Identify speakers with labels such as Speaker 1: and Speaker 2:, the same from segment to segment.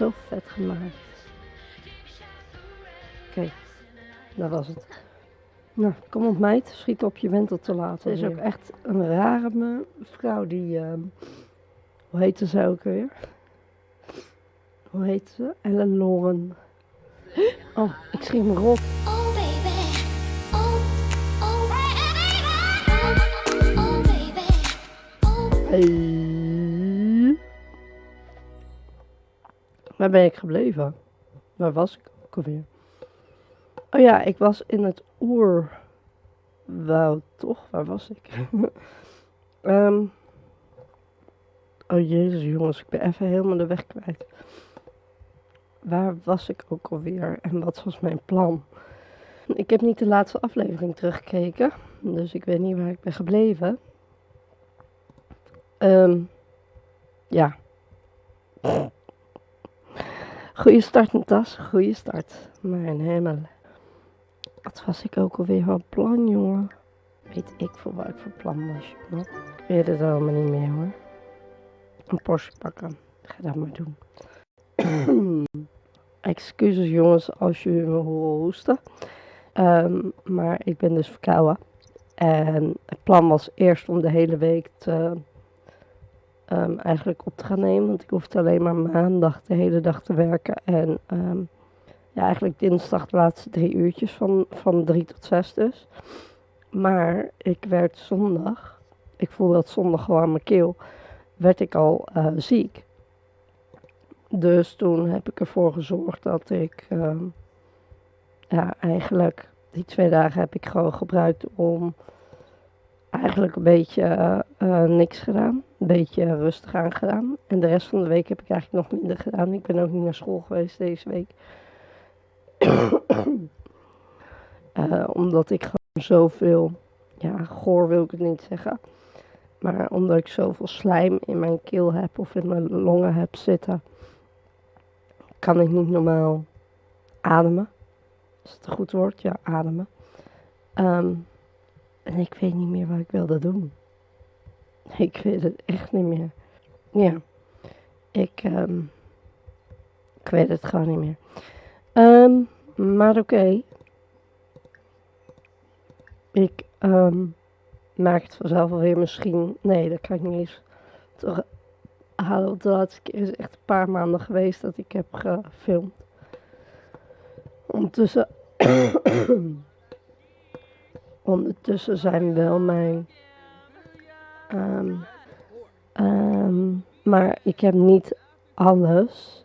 Speaker 1: zo vet gemaakt. Oké, dat was het. Nou, kom op meid, schiet op, je bent er te laat. Ze is ook echt een rare vrouw die, ehm, hoe heette ze ook weer? Hoe heet ze? Ellen Lauren. Oh, ik schrik me rot.
Speaker 2: Oh
Speaker 1: Waar ben ik gebleven? Waar was ik ook alweer? Oh ja, ik was in het oerwoud, toch? Waar was ik? Ehm. oh jezus jongens, ik ben even helemaal de weg kwijt. Waar was ik ook alweer en wat was mijn plan? Ik heb niet de laatste aflevering teruggekeken, dus ik weet niet waar ik ben gebleven. Ehm ja. Goeie start, Natas. Goeie start. Mijn hemel. Wat was ik ook alweer van plan, jongen? Weet ik voor wat ik van plan was. Ik weet het allemaal niet meer, hoor. Een Porsche pakken. Ga dat maar doen. Excuses, jongens, als jullie me horen hoesten. Ehm, maar ik ben dus verkouden. En het plan was eerst om de hele week te ehm, eigenlijk op te gaan nemen. Want ik hoefde alleen maar maandag de hele dag te werken. En ehm, ja, eigenlijk dinsdag de laatste drie uurtjes van, van drie tot zes dus. Maar ik werd zondag, ik voelde dat zondag gewoon aan mijn keel, werd ik al eh, ziek. Dus toen heb ik ervoor gezorgd dat ik, ehm, ja, eigenlijk die twee dagen heb ik gewoon gebruikt om eigenlijk een beetje eh, eh, niks gedaan. Een beetje rustig aan gedaan. En de rest van de week heb ik eigenlijk nog minder gedaan. Ik ben ook niet naar school geweest deze week. Eh, omdat ik gewoon zoveel, ja, goor wil ik het niet zeggen. Maar omdat ik zoveel slijm in mijn keel heb of in mijn longen heb zitten, kan ik niet normaal ademen. Is het een goed woord? Ja, ademen. Ehm, en ik weet niet meer wat ik wilde doen. Ik weet het echt niet meer. Ja, ik, ehm, ik weet het gewoon niet meer. Ehm, maar oké. Ik ehm, maak het vanzelf alweer misschien. Nee, dat kan ik niet eens toch halen. Want de laatste keer is echt een paar maanden geweest dat ik heb gefilmd. Ondertussen. Ondertussen zijn wel mijn. ehm, ehm, maar ik heb niet alles,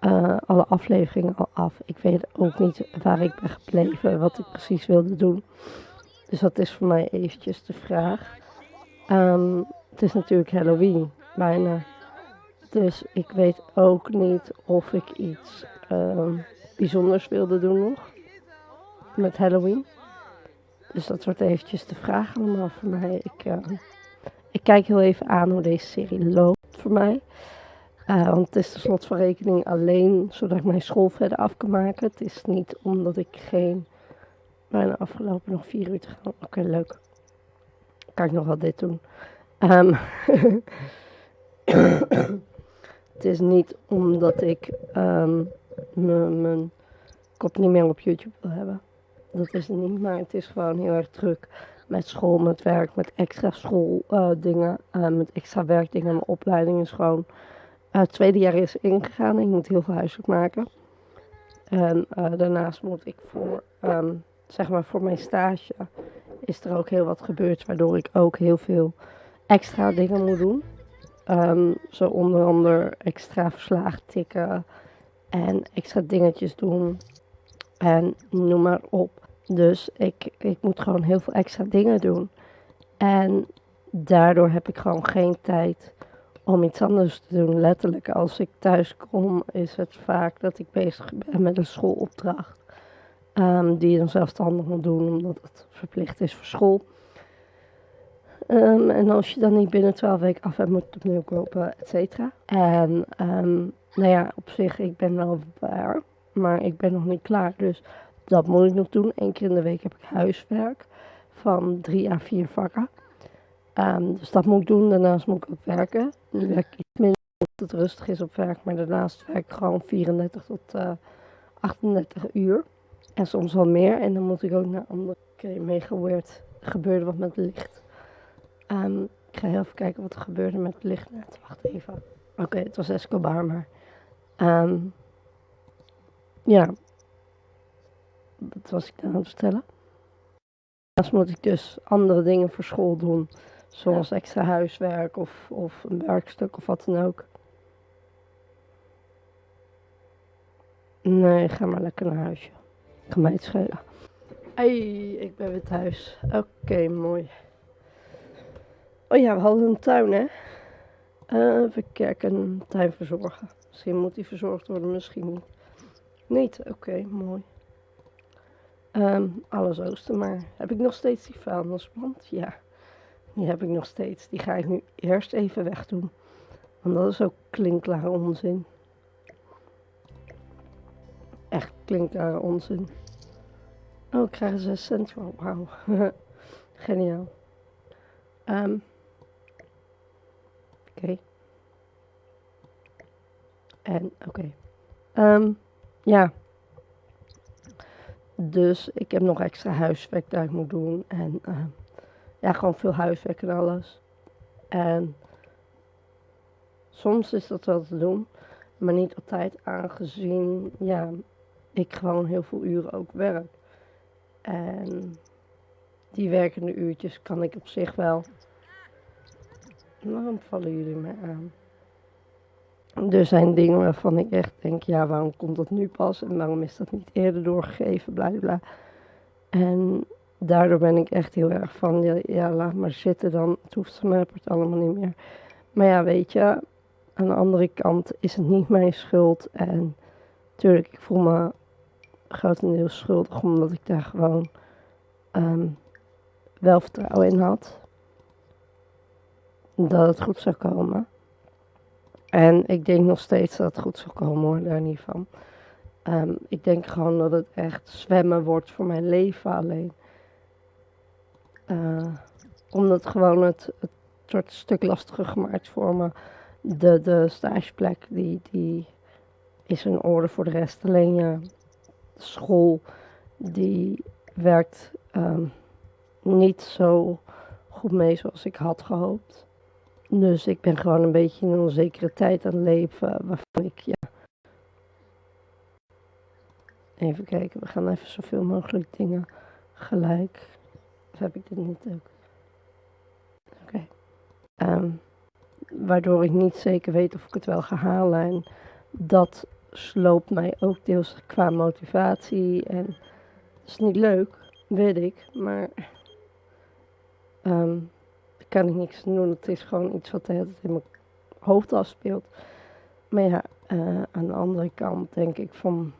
Speaker 1: eh, alle afleveringen al af. Ik weet ook niet waar ik ben gebleven, wat ik precies wilde doen. Dus dat is voor mij eventjes de vraag. Ehm, het is natuurlijk Halloween, bijna. Dus ik weet ook niet of ik iets bijzonders wilde doen nog. Met Halloween. Dus dat wordt eventjes de vraag allemaal voor mij. Ik, eh, ik kijk heel even aan hoe deze serie loopt voor mij. Eh, want het is de slot van rekening alleen zodat ik mijn school verder af kan maken. Het is niet omdat ik geen... Bijna afgelopen nog vier uur te gaan. Oké, leuk. Kan ik nog wel dit doen. Ehm, het is niet omdat ik ehm, mijn kop niet meer op YouTube wil hebben. Dat is het niet, maar het is gewoon heel erg druk met school, met werk, met extra schooldingen, met extra werkdingen. Mijn opleiding is gewoon eh, het tweede jaar is ingegaan. Ik moet heel veel huiswerk maken. En eh, daarnaast moet ik voor, ehm, zeg maar voor mijn stage, is er ook heel wat gebeurd, waardoor ik ook heel veel extra dingen moet doen. Ehm, zo onder andere extra verslagen tikken en extra dingetjes doen en noem maar op. Dus ik, ik moet gewoon heel veel extra dingen doen. En daardoor heb ik gewoon geen tijd om iets anders te doen. Letterlijk, als ik thuis kom, is het vaak dat ik bezig ben met een schoolopdracht. ehm, die je dan zelfstandig moet doen, omdat het verplicht is voor school. Ehm, en als je dan niet binnen 12 weken af hebt, moet je opnieuw kopen, et cetera. En ehm, nou ja, op zich, ik ben wel waar, maar ik ben nog niet klaar. Dus dat moet ik nog doen. Eén keer in de week heb ik huiswerk van drie à vier vakken. Ehm, dus dat moet ik doen. Daarnaast moet ik ook werken. Nu werk ik iets minder het rustig is op werk, maar daarnaast werk ik gewoon 34 tot eh, 38 uur. En soms wel meer. En dan moet ik ook naar andere. Oké, mega weird. Er gebeurde wat met licht. Ehm, ik ga heel even kijken wat er gebeurde met het licht net. Wacht even. Oké, het was Escobar, maar... ehm, ja. Wat was ik nou aan het vertellen? Daarnaast moet ik dus andere dingen voor school doen. Zoals extra huiswerk of, of een werkstuk of wat dan ook. Nee, ga maar lekker naar huis. joh. Kan mij het schelen. Hey, ik ben weer thuis. Oké, mooi. Oh ja, we hadden een tuin, hè? Eh, even kijken, een tuin verzorgen. Misschien moet die verzorgd worden, misschien niet. Niet? Oké, mooi. Ehm, alles oosten, maar heb ik nog steeds die vuilnisband? Ja, die heb ik nog steeds. Die ga ik nu eerst even wegdoen. Want dat is ook klinkklare onzin. Echt klinkklare onzin. Oh, ik krijg er 6 cent. Wauw. Geniaal. Ehm oké. En, oké. Ehm, ja. Dus ik heb nog extra huiswerk dat ik moet doen. En ehm, ja, gewoon veel huiswerk en alles. En soms is dat wel te doen, maar niet altijd aangezien ja, ik gewoon heel veel uren ook werk. En die werkende uurtjes kan ik op zich wel. Waarom vallen jullie mij aan? Er zijn dingen waarvan ik echt denk, ja, waarom komt dat nu pas en waarom is dat niet eerder doorgegeven, bla bla. En daardoor ben ik echt heel erg van, ja, ja laat maar zitten dan, het hoeft mij het allemaal niet meer. Maar ja, weet je, aan de andere kant is het niet mijn schuld en tuurlijk, ik voel me grotendeels schuldig omdat ik daar gewoon ehm, wel vertrouwen in had. Dat het goed zou komen. En ik denk nog steeds dat het goed zal komen hoor, daar niet van. Ehm, ik denk gewoon dat het echt zwemmen wordt voor mijn leven alleen. Eh, omdat gewoon het, het wordt een stuk lastiger gemaakt voor me. De, de stageplek die, die is in orde voor de rest. Alleen ja, de school die werkt ehm, niet zo goed mee zoals ik had gehoopt. Dus ik ben gewoon een beetje in een onzekere tijd aan het leven waarvan ik ja. Even kijken, we gaan even zoveel mogelijk dingen gelijk. Of heb ik dit niet ook? Oké. Ehm, waardoor ik niet zeker weet of ik het wel ga halen. En dat sloopt mij ook deels qua motivatie. En het is niet leuk, weet ik. Maar daar kan ik niks aan doen. Het is gewoon iets wat de hele tijd in mijn hoofd afspeelt. Maar ja, eh, aan de andere kant denk ik van...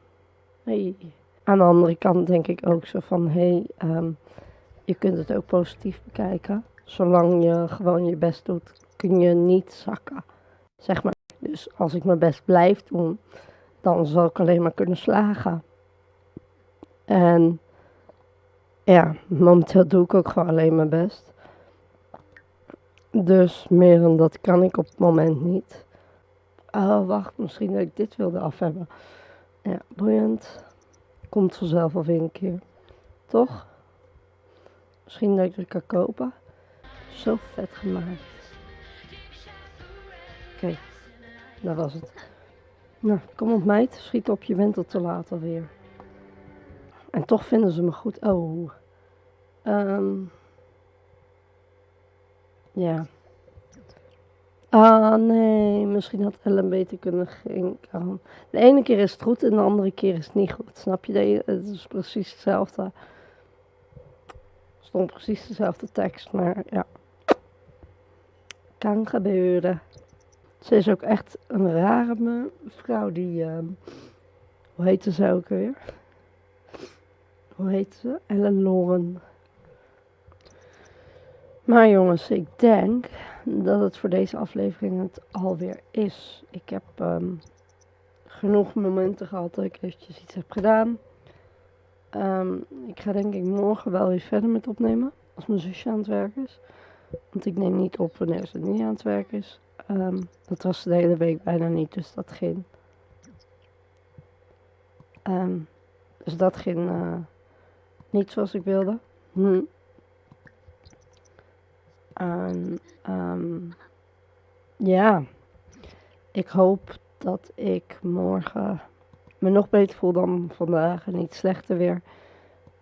Speaker 1: Hey. Aan de andere kant denk ik ook zo van... Hey, ehm, je kunt het ook positief bekijken. Zolang je gewoon je best doet, kun je niet zakken. Zeg maar. Dus als ik mijn best blijf doen, dan zal ik alleen maar kunnen slagen. En ja, momenteel doe ik ook gewoon alleen mijn best. Dus meer dan dat kan ik op het moment niet. Oh, wacht, misschien dat ik dit wilde af hebben. Ja, boeiend. Komt vanzelf al weer een keer. Toch? Misschien dat ik het kan kopen. Zo vet gemaakt. Oké, dat was het. Nou, kom op meid, schiet op, je bent al te laat alweer. En toch vinden ze me goed. Oh. Ehm ja. Ah nee, misschien had Ellen beter kunnen gaan. De ene keer is het goed en de andere keer is het niet goed. Snap je? Het is precies hetzelfde. stond precies dezelfde tekst, maar ja. Kan gebeuren. Ze is ook echt een rare vrouw die. ehm, hoe heette ze ook weer? Hoe heet ze? Ellen Lauren. Maar jongens, ik denk dat het voor deze aflevering het alweer is. Ik heb ehm, genoeg momenten gehad dat ik eventjes iets heb gedaan. Ehm, ik ga denk ik morgen wel weer verder met opnemen. Als mijn zusje aan het werk is. Want ik neem niet op wanneer ze niet aan het werk is. ehm, dat was de hele week bijna niet, dus dat ging. dus dat ging eh, niet zoals ik wilde. Hm. En, ehm, ja, ik hoop dat ik morgen me nog beter voel dan vandaag en niet slechter weer.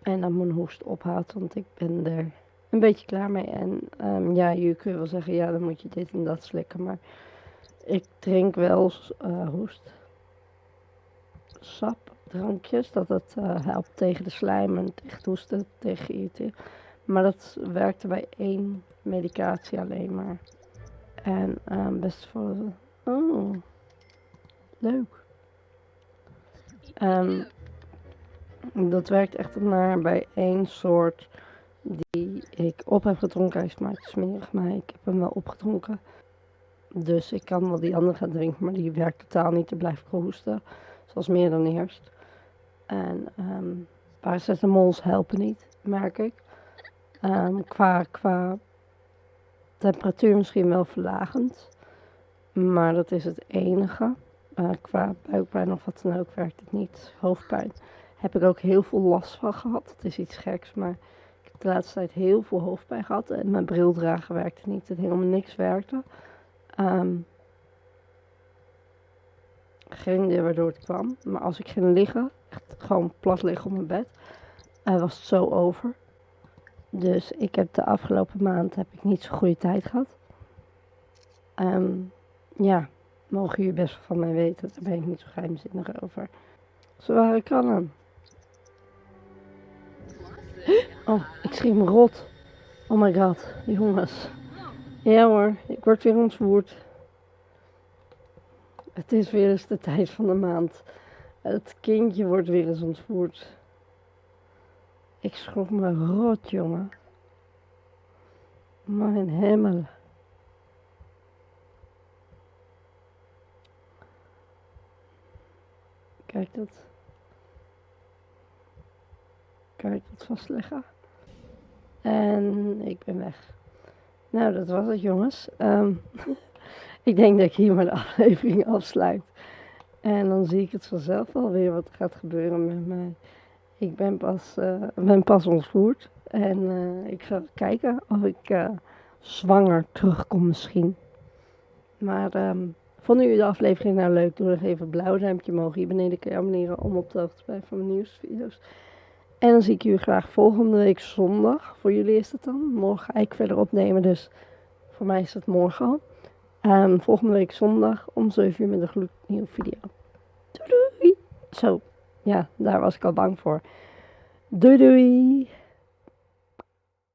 Speaker 1: En dat mijn hoest ophoudt, want ik ben er een beetje klaar mee. En ehm, ja, je kunt wel zeggen, ja, dan moet je dit en dat slikken. Maar ik drink wel eh hoest. Drankjes, dat het eh, helpt tegen de slijm en tegen het hoesten, tegen irriteren. Maar dat werkte bij één medicatie alleen maar. En ehm, best voor. Oh, leuk. Ehm, dat werkt echt maar bij één soort die ik op heb gedronken. Hij smaakt smerig, maar ik heb hem wel opgedronken. Dus ik kan wel die andere gaan drinken, maar die werkt totaal niet. Dan blijf ik hoesten, zoals meer dan eerst. En ehm paracetamols helpen niet, merk ik. Ehm, qua, qua temperatuur misschien wel verlagend. Maar dat is het enige. Eh, qua buikpijn of wat dan ook werkt het niet. Hoofdpijn heb ik ook heel veel last van gehad. Het is iets geks, maar ik heb de laatste tijd heel veel hoofdpijn gehad. En mijn bril dragen werkte niet. En helemaal niks werkte. Ehm, geen idee waardoor het kwam. Maar als ik ging liggen, echt gewoon plat liggen op mijn bed, eh, was het zo over. Dus ik heb de afgelopen maand heb ik niet zo'n goede tijd gehad. Ehm, ja, mogen jullie best van mij weten. Daar ben ik niet zo geheimzinnig over. Zware kannen. Oh, ik schrik me rot. Oh my god, jongens. Ja hoor, ik word weer ontvoerd. Het is weer eens de tijd van de maand. Het kindje wordt weer eens ontvoerd. Ik schrok me rot, jongen. Mijn hemel. Kijk dat. Kijk dat vastleggen. En ik ben weg. Nou, dat was het, jongens. Ehm, ik denk dat ik hier de aflevering afsluit. En dan zie ik het vanzelf wel weer wat gaat gebeuren met mij. Ik ben pas, eh, ben pas ontvoerd. En eh, ik ga kijken of ik eh, zwanger terugkom misschien. Maar ehm, vonden jullie de aflevering nou leuk? Doe nog even een blauw duimpje omhoog. Hier beneden kun je abonneren om op de hoogte te blijven van mijn nieuwsvideo's. En dan zie ik jullie graag volgende week zondag. Voor jullie is het dan. Morgen ga ik verder opnemen, dus voor mij is het morgen al. Ehm, volgende week zondag om 7 uur met een gloednieuwe video. Doei doei! Zo, ja, daar was ik al bang voor. Doei doei!